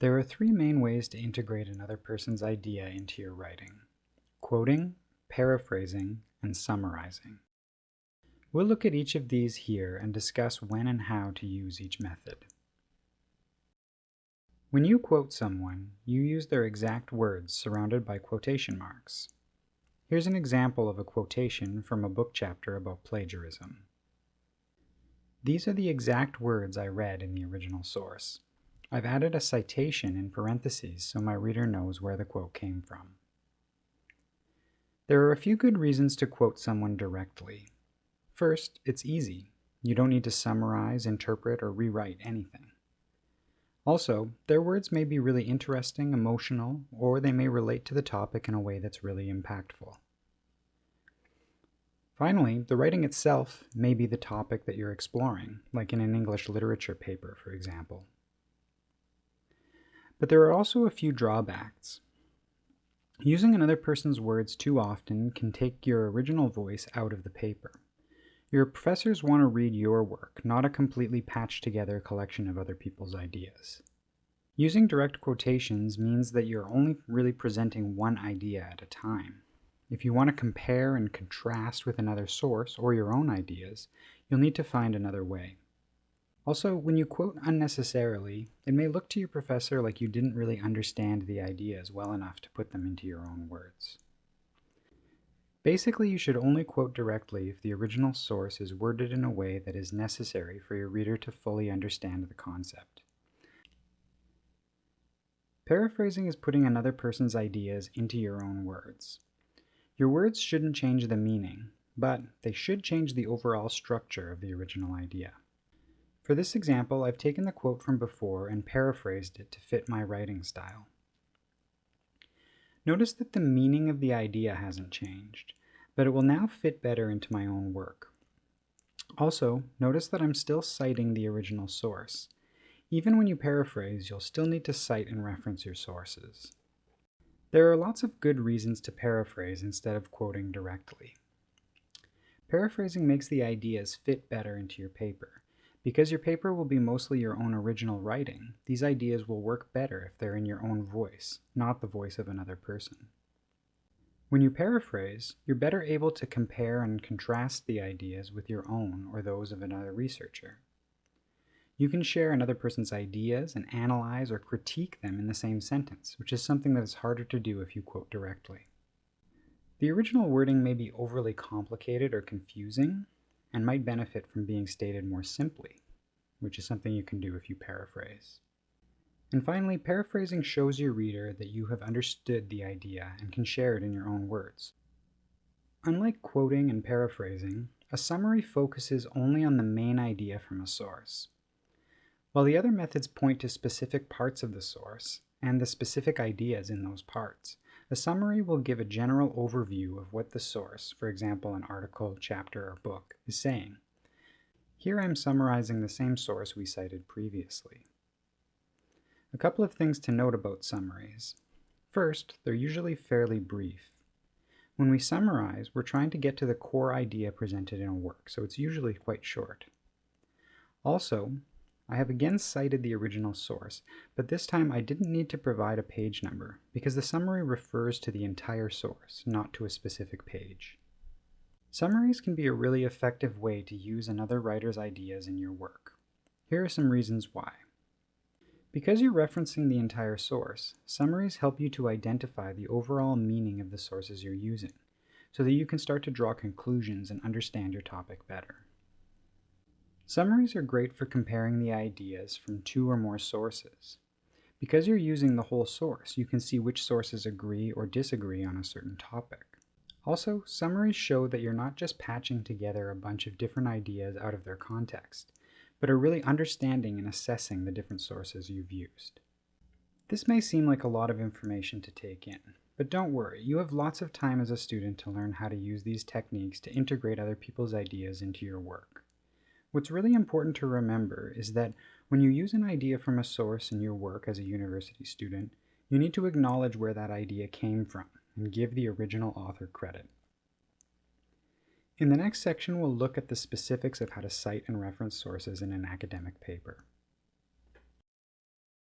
There are three main ways to integrate another person's idea into your writing. Quoting, paraphrasing, and summarizing. We'll look at each of these here and discuss when and how to use each method. When you quote someone, you use their exact words surrounded by quotation marks. Here's an example of a quotation from a book chapter about plagiarism. These are the exact words I read in the original source. I've added a citation in parentheses so my reader knows where the quote came from. There are a few good reasons to quote someone directly. First, it's easy. You don't need to summarize, interpret, or rewrite anything. Also, their words may be really interesting, emotional, or they may relate to the topic in a way that's really impactful. Finally, the writing itself may be the topic that you're exploring, like in an English literature paper, for example. But there are also a few drawbacks. Using another person's words too often can take your original voice out of the paper. Your professors want to read your work, not a completely patched together collection of other people's ideas. Using direct quotations means that you're only really presenting one idea at a time. If you want to compare and contrast with another source or your own ideas, you'll need to find another way. Also, when you quote unnecessarily, it may look to your professor like you didn't really understand the ideas well enough to put them into your own words. Basically, you should only quote directly if the original source is worded in a way that is necessary for your reader to fully understand the concept. Paraphrasing is putting another person's ideas into your own words. Your words shouldn't change the meaning, but they should change the overall structure of the original idea. For this example, I've taken the quote from before and paraphrased it to fit my writing style. Notice that the meaning of the idea hasn't changed, but it will now fit better into my own work. Also, notice that I'm still citing the original source. Even when you paraphrase, you'll still need to cite and reference your sources. There are lots of good reasons to paraphrase instead of quoting directly. Paraphrasing makes the ideas fit better into your paper, because your paper will be mostly your own original writing, these ideas will work better if they're in your own voice, not the voice of another person. When you paraphrase, you're better able to compare and contrast the ideas with your own or those of another researcher. You can share another person's ideas and analyze or critique them in the same sentence, which is something that is harder to do if you quote directly. The original wording may be overly complicated or confusing, and might benefit from being stated more simply, which is something you can do if you paraphrase. And finally, paraphrasing shows your reader that you have understood the idea and can share it in your own words. Unlike quoting and paraphrasing, a summary focuses only on the main idea from a source. While the other methods point to specific parts of the source and the specific ideas in those parts, a summary will give a general overview of what the source, for example an article, chapter, or book, is saying. Here I'm summarizing the same source we cited previously. A couple of things to note about summaries. First, they're usually fairly brief. When we summarize, we're trying to get to the core idea presented in a work, so it's usually quite short. Also, I have again cited the original source, but this time I didn't need to provide a page number because the summary refers to the entire source, not to a specific page. Summaries can be a really effective way to use another writer's ideas in your work. Here are some reasons why. Because you're referencing the entire source, summaries help you to identify the overall meaning of the sources you're using, so that you can start to draw conclusions and understand your topic better. Summaries are great for comparing the ideas from two or more sources. Because you're using the whole source, you can see which sources agree or disagree on a certain topic. Also, summaries show that you're not just patching together a bunch of different ideas out of their context, but are really understanding and assessing the different sources you've used. This may seem like a lot of information to take in, but don't worry, you have lots of time as a student to learn how to use these techniques to integrate other people's ideas into your work. What's really important to remember is that when you use an idea from a source in your work as a university student, you need to acknowledge where that idea came from and give the original author credit. In the next section, we'll look at the specifics of how to cite and reference sources in an academic paper.